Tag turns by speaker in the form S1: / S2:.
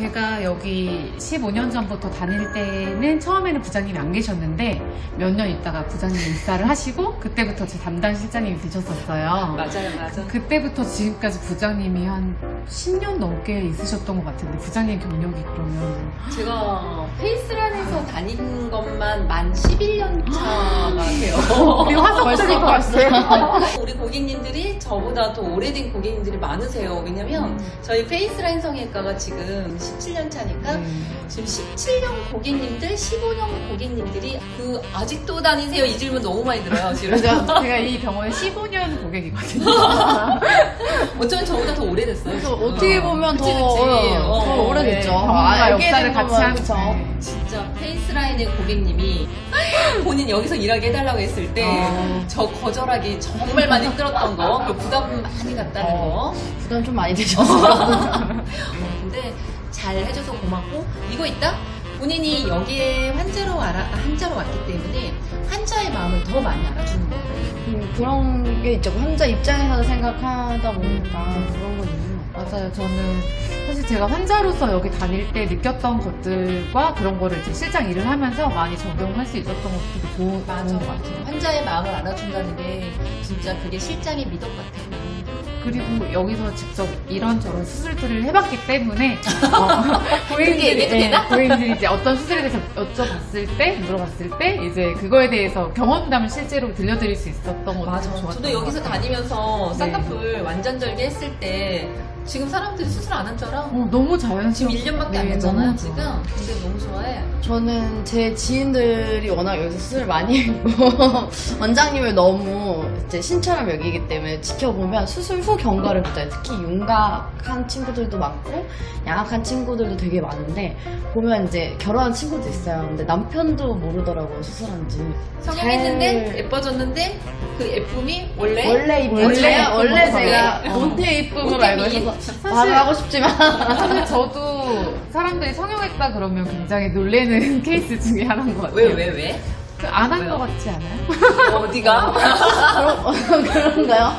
S1: 제가 여기 15년 전부터 다닐 때는 처음에는 부장님이 안 계셨는데 몇 년 있다가 부장님이 입사를 하시고 그때부터 제 담당 실장님이 되셨었어요.
S2: 맞아요, 맞아.
S1: 그때부터 지금까지 부장님이 한 10년 넘게 있으셨던 것 같은데 부장님 경력이 그러면
S2: 제가 페이스란에서 다닌 것만 만 11년 차가 돼요.
S1: 우리 화석들이 봤어요.
S2: 우리 고객님들이 저보다 더 오래된 고객님들이 많으세요. 왜냐면 저희 페이스라인 성형외과가 지금 17년 차니까 지금 17년 고객님들, 15년 고객님들이 그 아직도 다니세요? 이 질문 너무 많이 들어요. 지금.
S1: 제가, 이 병원에 15년 고객이거든요.
S2: 어쩌면 저보다 더 오래됐어요.
S3: 어떻게 보면 더,
S2: 그치, 그치.
S3: 어,
S2: 어,
S3: 더 오래됐죠.
S1: 네,
S3: 아,
S1: 경험과
S3: 알게
S1: 역사를
S3: 된
S1: 같이. 네.
S2: 진짜 페이스라인의 고객님이 본인 여기서 일하게 해달라고 했을 때
S3: 어.
S2: 저 거절하기 정말 많이 힘들었던 거, 그 부담 많이 갔다는 거.
S3: 부담 좀 많이 되셨어요.
S2: 어, 근데 잘 해줘서 고맙고 이거 있다? 본인이 여기에 환자로 알아, 환자로 왔기 때문에 환자의 마음을 더 많이 알아주는 거예요.
S3: 음, 그런 게 있죠. 환자 입장에서 생각하다 보니까 그런 건 있는.
S1: 맞아요. 저는 사실 제가 환자로서 여기 다닐 때 느꼈던 것들과 그런 거를 이제 실장 일을 하면서 많이 적용할 수 있었던 것도 되게 좋은, 좋은 것 같아요.
S2: 환자의 마음을 알아준다는 게 진짜 그게 실장의 미덕 같아요.
S1: 그리고 여기서 직접 이런저런 수술들을 해봤기 때문에 어, 예,
S2: 되나?
S1: 고객님들이 이제 어떤 수술에 대해서 여쭤봤을 때, 물어봤을 때 이제 그거에 대해서 경험담을 실제로 들려드릴 수 있었던 것도 좋았던
S2: 저도 여기서. 다니면서
S1: 네.
S2: 쌍꺼풀 완전 절개 했을 때 지금 사람들이 수술 안 한 줄 알아?
S1: 어, 너무
S2: 지금 1년밖에 안
S1: 네,
S2: 됐잖아요, 지금. 근데 너무 좋아해.
S3: 저는 제 지인들이 워낙 여기서 수술 많이 했고 원장님을 너무 이제 신처럼 여기기 때문에 지켜보면 수술 후 경과를 보잖아요. 특히 윤곽한 친구들도 많고 양악한 친구들도 되게 많은데 보면 이제 결혼한 친구도 있어요. 근데 남편도 모르더라고요 수술한지.
S2: 성형했는데
S3: 잘-
S2: 예뻐졌는데 그 예쁨이 원래
S3: 원래 이쁜
S1: 원래
S3: 원래
S1: 거.
S3: 제가
S2: 네.
S3: 모태 이쁨을
S2: 모태
S3: 알고. 있어서 말을 하고 싶지만
S1: 사실 저도 사람들이 성형했다 그러면 굉장히 놀래는 케이스 중에 하나인 것 같아요.
S2: 왜 왜 왜?
S1: 안한
S2: 왜요?
S1: 것 같지 않아요?
S2: 어디가?
S3: 그런, 그런가요?